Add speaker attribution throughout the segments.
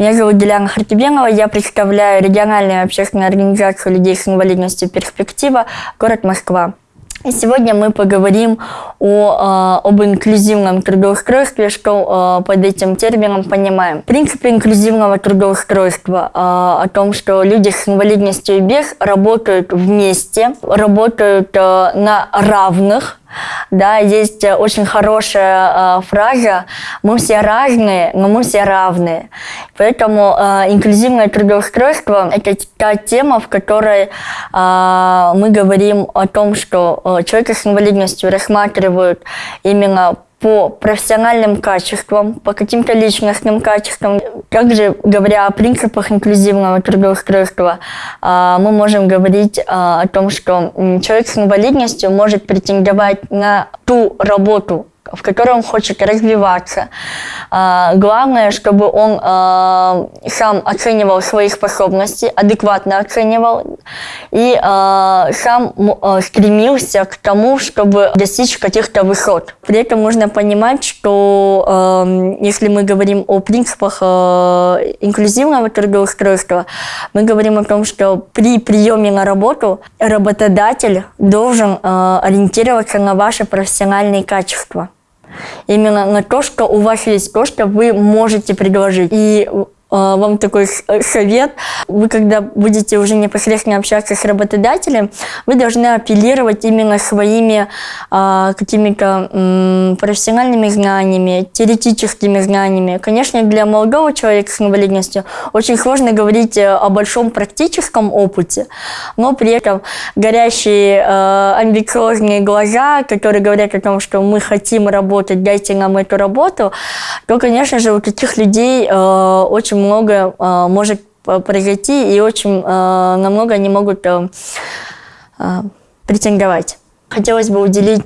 Speaker 1: Меня зовут Диляна Хартибенова, я представляю региональную общественную организацию людей с инвалидностью «Перспектива», город Москва. И сегодня мы поговорим о, э, об инклюзивном трудоустройстве, что э, под этим термином понимаем. Принципы инклюзивного трудоустройства э, о том, что люди с инвалидностью и без работают вместе, работают на равных, да, есть э, очень хорошая э, фраза «Мы все разные, но мы все равные». Поэтому э, инклюзивное трудоустройство – это та тема, в которой э, мы говорим о том, что э, человека с инвалидностью рассматривают именно по профессиональным качествам, по каким-то личностным качествам. Также, говоря о принципах инклюзивного трудоустройства, а, мы можем говорить а, о том, что человек с инвалидностью может претендовать на ту работу, в которой он хочет развиваться. А, главное, чтобы он а, сам оценивал свои способности, адекватно оценивал, и а, сам стремился к тому, чтобы достичь каких-то высот. При этом нужно понимать, что если мы говорим о принципах инклюзивного трудоустройства, мы говорим о том, что при приеме на работу работодатель должен ориентироваться на ваши профессиональные качества именно на то, что у вас есть то, что вы можете предложить. И вам такой э, совет. Вы, когда будете уже непосредственно общаться с работодателем, вы должны апеллировать именно своими э, какими-то э, профессиональными знаниями, теоретическими знаниями. Конечно, для молодого человека с инвалидностью очень сложно говорить э, о большом практическом опыте, но при этом горящие э, амбициозные глаза, которые говорят о том, что мы хотим работать, дайте нам эту работу, то, конечно же, у таких людей э, очень много э, может произойти, и очень э, намного они могут э, э, претендовать. Хотелось бы уделить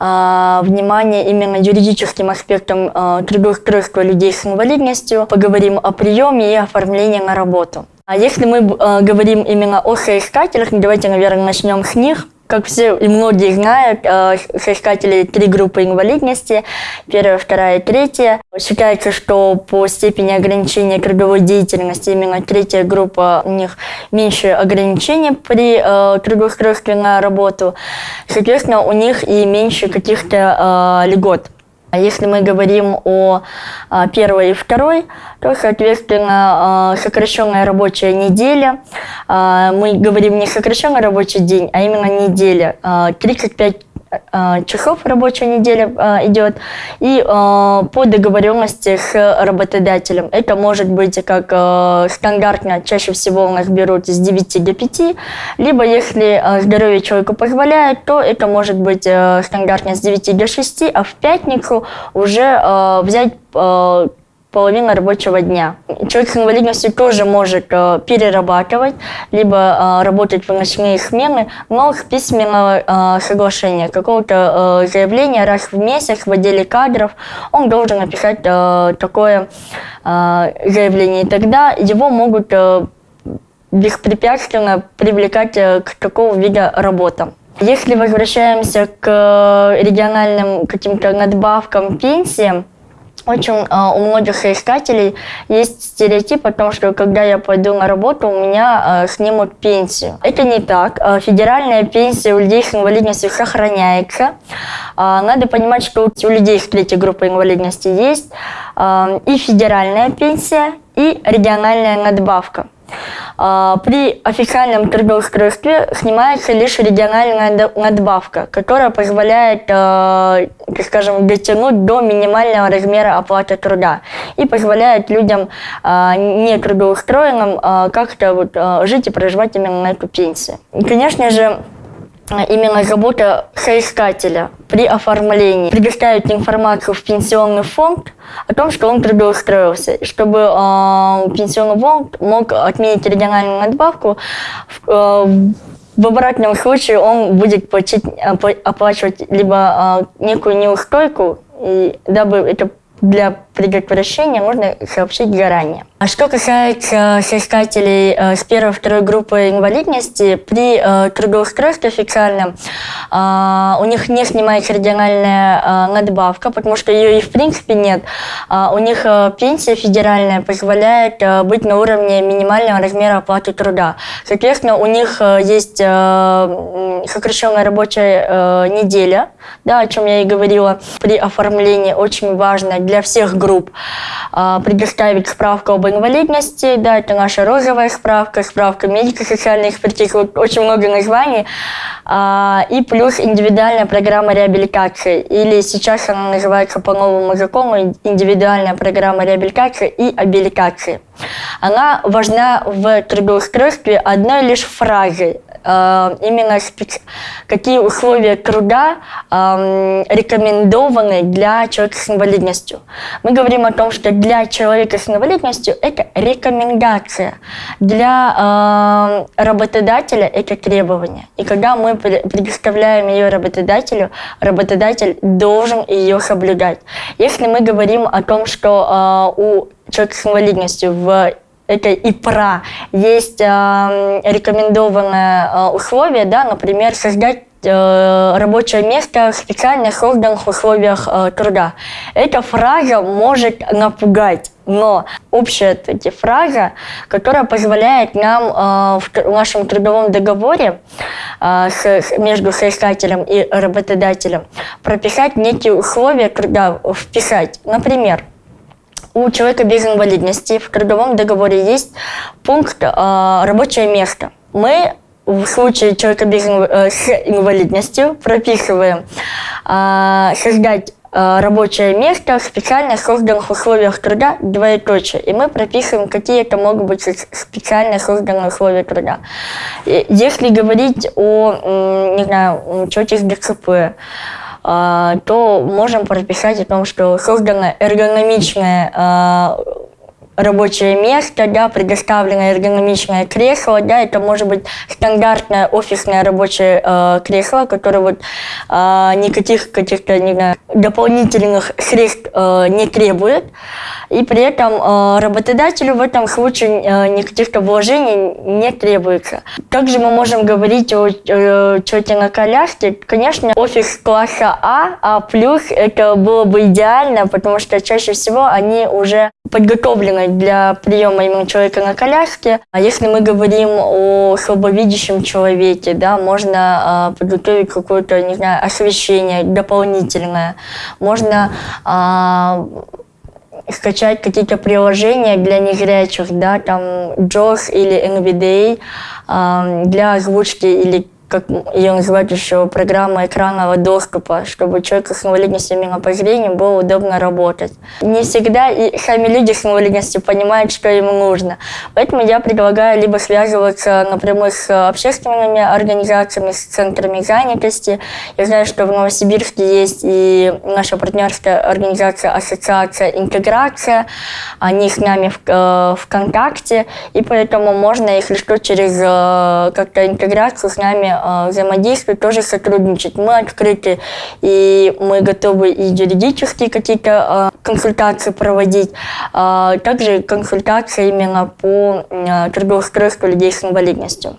Speaker 1: э, внимание именно юридическим аспектам э, трудоустройства людей с инвалидностью. Поговорим о приеме и оформлении на работу. А если мы э, говорим именно о соискателях, давайте, наверное, начнем с них. Как все и многие знают, э, соискатели три группы инвалидности, первая, вторая и третья. Считается, что по степени ограничения трудовой деятельности именно третья группа, у них меньше ограничений при э, трудоустройстве на работу. Соответственно, у них и меньше каких-то э, льгот. А если мы говорим о а, первой и второй, то, соответственно, а, сокращенная рабочая неделя. Мы говорим не сокращенный рабочий день, а именно неделя. 35 Э, часов рабочая неделя э, идет, и э, по договоренности с работодателем. Это может быть как стандартно, чаще всего у нас берут с 9 до 5, либо если здоровье человека позволяет, то это может быть стандартно с 9 до 6, а в пятницу уже взять половина рабочего дня. Человек с инвалидностью тоже может э, перерабатывать, либо э, работать в ночные смены, но с письменного э, соглашения, какого-то э, заявления раз в месяц в отделе кадров, он должен написать э, такое э, заявление. И тогда его могут э, беспрепятственно привлекать э, к такого вида работам. Если возвращаемся к э, региональным каким-то надбавкам, пенсиям, очень э, у многих соискателей есть стереотип о том, что когда я пойду на работу, у меня э, снимут пенсию. Это не так. Э, федеральная пенсия у людей с инвалидностью сохраняется. Э, надо понимать, что у людей с третьей группы инвалидности есть э, и федеральная пенсия, и региональная надбавка. А, при официальном трудоустройстве снимается лишь региональная надбавка, которая позволяет, а, скажем, дотянуть до минимального размера оплаты труда и позволяет людям а, не трудоустроенным как-то вот жить и проживать именно на эту пенсию. И, конечно же, именно работа соискателя при оформлении, предоставить информацию в пенсионный фонд о том, что он трудоустроился, чтобы э, пенсионный фонд мог отменить региональную надбавку. Э, в обратном случае он будет платить, оплачивать либо э, некую неустойку, и, дабы это для предотвращения нужно сообщить заранее. А что касается соискателей э, с первой второй группы инвалидности, при э, трудоустройстве официальном э, у них не снимается региональная э, надбавка, потому что ее и в принципе нет. Э, у них э, пенсия федеральная позволяет э, быть на уровне минимального размера оплаты труда. Соответственно, у них э, есть э, сокращенная рабочая э, неделя, да, о чем я и говорила при оформлении, очень важно для всех групп э, предоставить справку об инвалидности, да, это наша розовая справка, справка медико-социальной экспертизы, очень много названий, а, и плюс индивидуальная программа реабилитации, или сейчас она называется по новому закону индивидуальная программа реабилитации и абилитации. Она важна в трудоустройстве одной лишь фразой, э, именно какие условия труда э, рекомендованы для человека с инвалидностью. Мы говорим о том, что для человека с инвалидностью это рекомендация, для работодателя это требование. И когда мы предоставляем ее работодателю, работодатель должен ее соблюдать. Если мы говорим о том, что у человека с инвалидностью в это и про есть э, рекомендованное э, условие, да, например, создать э, рабочее место в специальных созданных условиях э, труда. Эта фраза может напугать, но общая таки фраза, которая позволяет нам э, в нашем трудовом договоре э, с, между соискателем и работодателем прописать некие условия труда, вписать. Например, у человека без инвалидности в трудовом договоре есть пункт э, «рабочее место». Мы в случае человека без, э, с инвалидностью прописываем э, создать э, рабочее место в специально созданных условиях труда двоеточие. И мы прописываем, какие это могут быть специально созданные условия труда. И если говорить о, не знаю, человеке с ДЦП, а, то можем прописать о том, что создано эргономичное а, рабочее место, да, предоставлено эргономичное кресло, да, это может быть стандартное офисное рабочее э, кресло, которое вот э, никаких каких-то дополнительных средств э, не требует, и при этом э, работодателю в этом случае э, никаких-то вложений не требуется. Также мы можем говорить о э, тете на коляске. Конечно, офис класса А, А+, это было бы идеально, потому что чаще всего они уже подготовлены для приема именно человека на коляске. А если мы говорим о слабовидящем человеке, да, можно э, подготовить какое-то, не знаю, освещение дополнительное. Можно э, скачать какие-то приложения для незрячих, да, там JOS или NVDA э, для озвучки или как ее называют еще, программа экранного доступа, чтобы человеку с инвалидностью именно по зрению было удобно работать. Не всегда и сами люди с инвалидностью понимают, что им нужно. Поэтому я предлагаю либо связываться напрямую с общественными организациями, с центрами занятости. Я знаю, что в Новосибирске есть и наша партнерская организация Ассоциация Интеграция. Они с нами в, э, в контакте, и поэтому можно, если что, через э, как-то интеграцию с нами э, взаимодействовать, тоже сотрудничать. Мы открыты, и мы готовы и юридические какие-то э, консультации проводить, э, также консультации именно по трудоустройству людей с инвалидностью.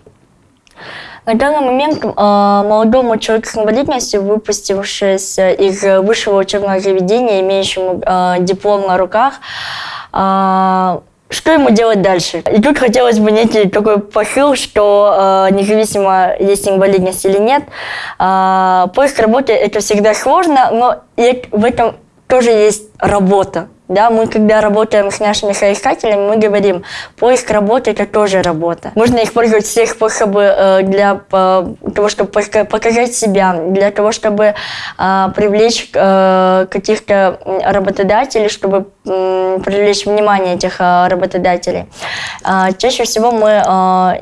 Speaker 1: На данный момент молодому человеку с инвалидностью, выпустившись из высшего учебного заведения, имеющему диплом на руках, что ему делать дальше? И тут хотелось бы некий такой посыл, что э, независимо есть инвалидность или нет, э, поиск работы это всегда сложно, но в этом тоже есть работа. Да, мы когда работаем с нашими соискателями, мы говорим, поиск работы это тоже работа. Можно использовать все способы э, для э, того, чтобы показать себя, для того, чтобы э, привлечь каких-то работодателей, чтобы привлечь внимание этих работодателей. Э, чаще всего мы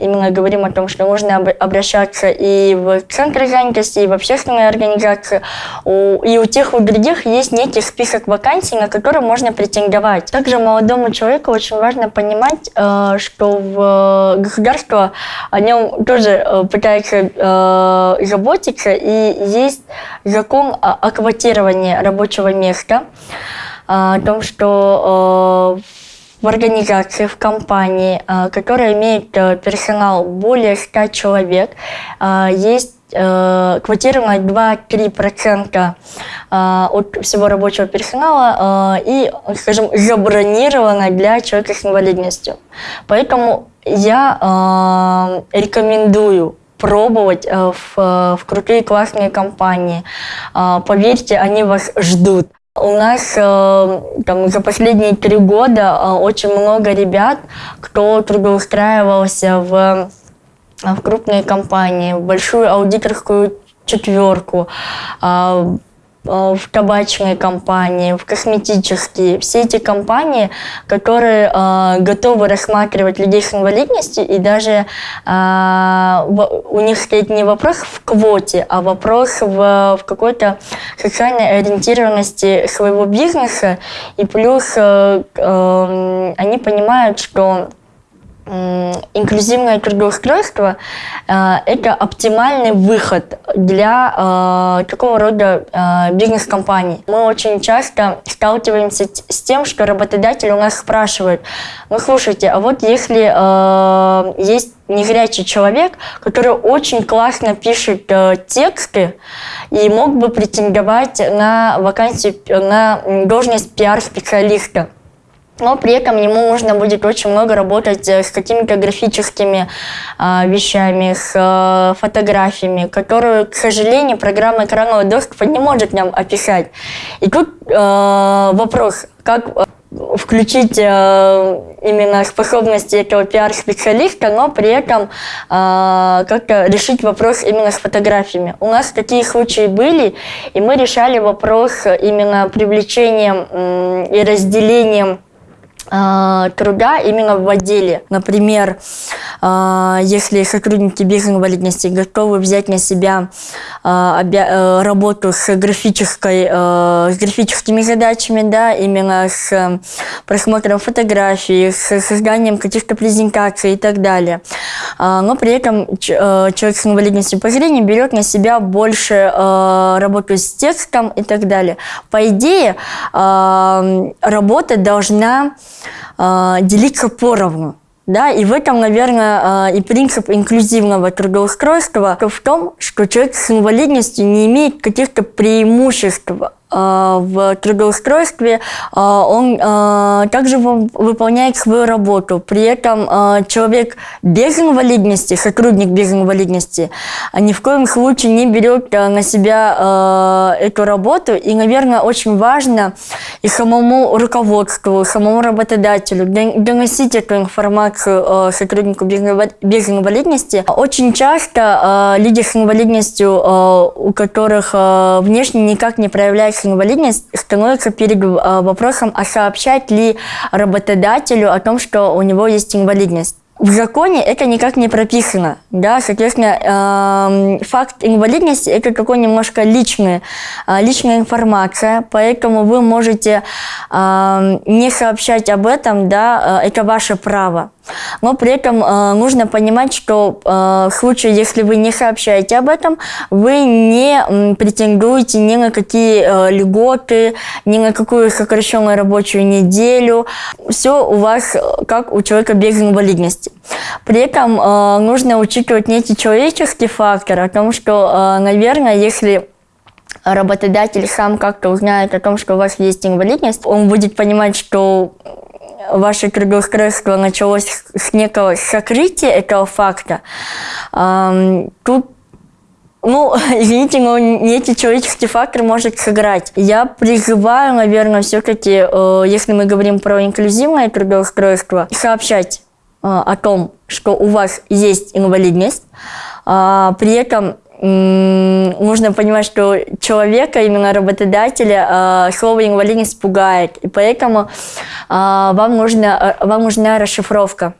Speaker 1: именно говорим о том, что нужно обращаться и в центры занятости, и в общественные организации, и у тех, и у других есть некий список вакансий, на которые можно претендовать. Также молодому человеку очень важно понимать, э, что в государство о нем тоже э, пытается э, заботиться, и есть закон о квотировании рабочего места. о том, что в организации, в компании, которая имеет персонал более 100 человек, есть э, квотировано 2-3% э, от всего рабочего персонала э, и, скажем, забронировано для человека с инвалидностью. Поэтому я э, рекомендую пробовать э, в, в крутые классные компании. Э, поверьте, они вас ждут. У нас э, там, за последние три года э, очень много ребят, кто трудоустраивался в в крупные компании, в большую аудиторскую четверку, а, а, в табачные компании, в косметические. Все эти компании, которые готовы рассматривать людей с инвалидностью, и даже у них стоит не вопрос в квоте, а вопрос в, какой-то социальной ориентированности своего бизнеса. И плюс э, э, они понимают, что инклюзивное трудоустройство э, – это оптимальный выход для э, такого рода э, бизнес-компаний. Мы очень часто сталкиваемся с тем, что работодатель у нас спрашивает, ну слушайте, а вот если есть незрячий человек, который очень классно пишет тексты и мог бы претендовать на вакансию, на должность пиар-специалиста – но при этом ему нужно будет очень много работать э, с какими-то графическими э, вещами, с э, фотографиями, которые, к сожалению, программа экранного доступа не может нам описать. И тут э, вопрос, как э, включить э, именно способности этого пиар-специалиста, но при этом э, как-то решить вопрос именно с фотографиями. У нас такие случаи были, и мы решали вопрос именно привлечением э, и разделением труда именно в отделе. Например, а, если сотрудники без инвалидности готовы взять на себя э, работу с, графической, с графическими задачами, да, именно с просмотром фотографий, с созданием каких-то презентаций и так далее. Но при этом человек с инвалидностью по зрению берет на себя больше работу с текстом и так далее. По идее, работа должна э, делиться поровну. Да, и в этом, наверное, и принцип инклюзивного трудоустройства в том, что человек с инвалидностью не имеет каких-то преимуществ Э, в трудоустройстве, э, он э, также выполняет свою работу. При этом человек без инвалидности, сотрудник без инвалидности, ни в коем случае не берет на себя эту работу. И, наверное, очень важно и самому руководству, и самому работодателю доносить эту информацию сотруднику без инвалидности. Очень часто люди с инвалидностью, у которых внешне никак не проявляется инвалидность становится перед э, вопросом, а сообщать ли работодателю о том, что у него есть инвалидность. В законе это никак не прописано, да, соответственно, э, факт инвалидности это такой немножко личный, э, личная информация, поэтому вы можете э, не сообщать об этом, да, э, это ваше право. Но при этом э, нужно понимать, что э, в случае, если вы не сообщаете об этом, вы не э, претендуете ни на какие э, льготы, ни на какую сокращенную рабочую неделю. Все у вас э, как у человека без инвалидности. При этом э, нужно учитывать некий человеческий фактор, о том, что, э, наверное, если работодатель сам как-то узнает о том, что у вас есть инвалидность, он будет понимать, что ваше трудоустройство началось с некого сокрытия этого факта, тут ну, извините, но не эти человеческий фактор может сыграть. Я призываю, наверное, все-таки, э, если мы говорим про инклюзивное трудоустройство, сообщать э, о том, что у вас есть инвалидность, а, при этом нужно понимать, что человека, именно работодателя, э, слово инвалидность пугает. И поэтому э, вам, нужно, э, вам нужна расшифровка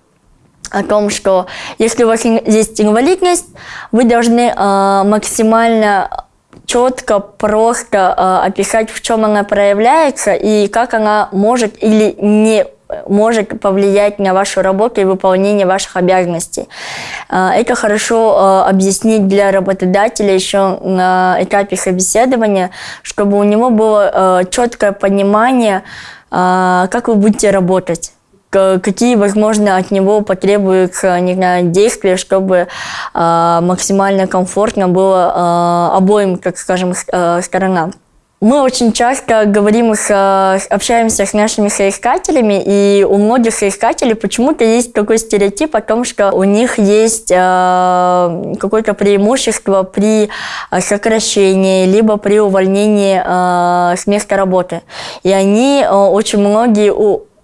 Speaker 1: о том, что если у вас есть инвалидность, вы должны максимально четко, просто описать, в чем она проявляется и как она может или не может повлиять на вашу работу и выполнение ваших обязанностей. Это хорошо объяснить для работодателя еще на этапе собеседования, чтобы у него было четкое понимание, как вы будете работать какие, возможно, от него потребуются не знаю, действия, чтобы э, максимально комфортно было э, обоим, так скажем, э, сторонам. Мы очень часто говорим, с, общаемся с нашими соискателями, и у многих соискателей почему-то есть такой стереотип о том, что у них есть э, какое-то преимущество при сокращении, либо при увольнении э, с места работы. И они э, очень многие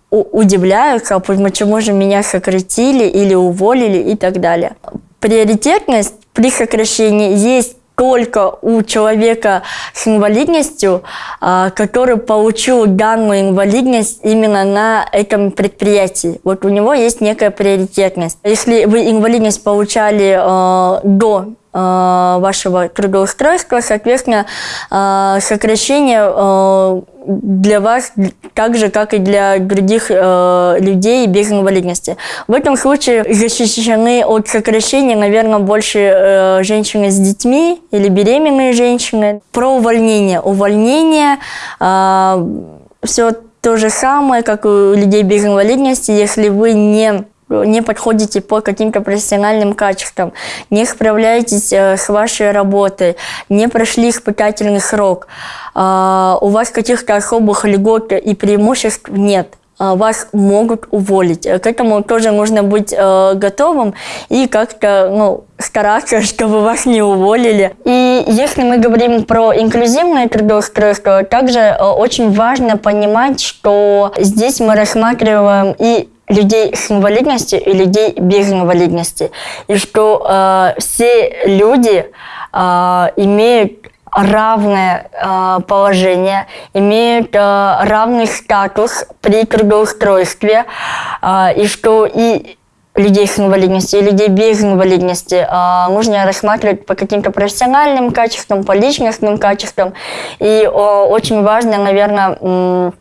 Speaker 1: удивляются, почему же меня сократили или уволили и так далее. Приоритетность при сокращении есть только у человека с инвалидностью, а, который получил данную инвалидность именно на этом предприятии. Вот у него есть некая приоритетность. Если вы инвалидность получали э, до вашего трудоустройства, соответственно, э, сокращение э, для вас так же, как и для других людей без инвалидности. В этом случае защищены от сокращения, наверное, больше женщины с детьми или беременные женщины. Про увольнение. Увольнение все то же самое, как у людей без инвалидности, если вы не не подходите по каким-то профессиональным качествам, не справляетесь э, с вашей работой, не прошли испытательный срок, а, у вас каких-то особых льгот и преимуществ нет а, вас могут уволить. К этому тоже нужно быть э, готовым и как-то ну, стараться, чтобы вас не уволили. И если мы говорим про инклюзивное трудоустройство, также э, очень важно понимать, что здесь мы рассматриваем и людей с инвалидностью и людей без инвалидности. И что э, все люди э, имеют равное э, положение, имеют э, равный статус при трудоустройстве, э, и что и людей с инвалидностью и людей без инвалидности э, нужно рассматривать по каким-то профессиональным качествам, по личностным качествам. И э, очень важно, наверное,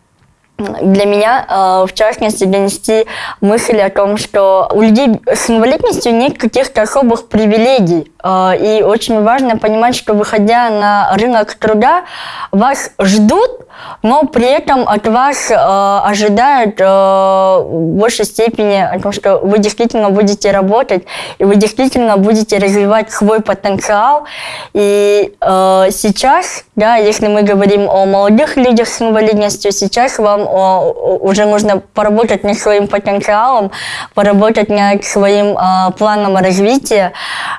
Speaker 1: для меня, э, в частности, донести мысль о том, что у людей с инвалидностью нет каких-то особых привилегий. Э, и очень важно понимать, что выходя на рынок труда, вас ждут, но при этом от вас э, ожидают в большей степени о том, что вы действительно будете работать, и вы действительно будете развивать свой потенциал. И сейчас, да, если мы говорим о молодых людях с инвалидностью, сейчас вам уже нужно поработать над своим потенциалом, поработать над своим а, планом развития.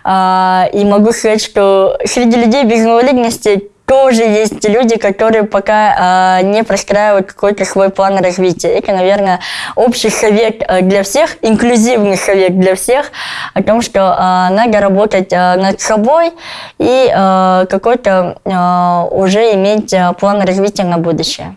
Speaker 1: А, и могу сказать, что среди людей без инвалидности тоже есть люди, которые пока э, не простраивают какой-то свой план развития. Это, наверное, общий совет для всех, инклюзивный совет для всех о том, что э, надо работать э, над собой и э, какой-то э, уже иметь план развития на будущее.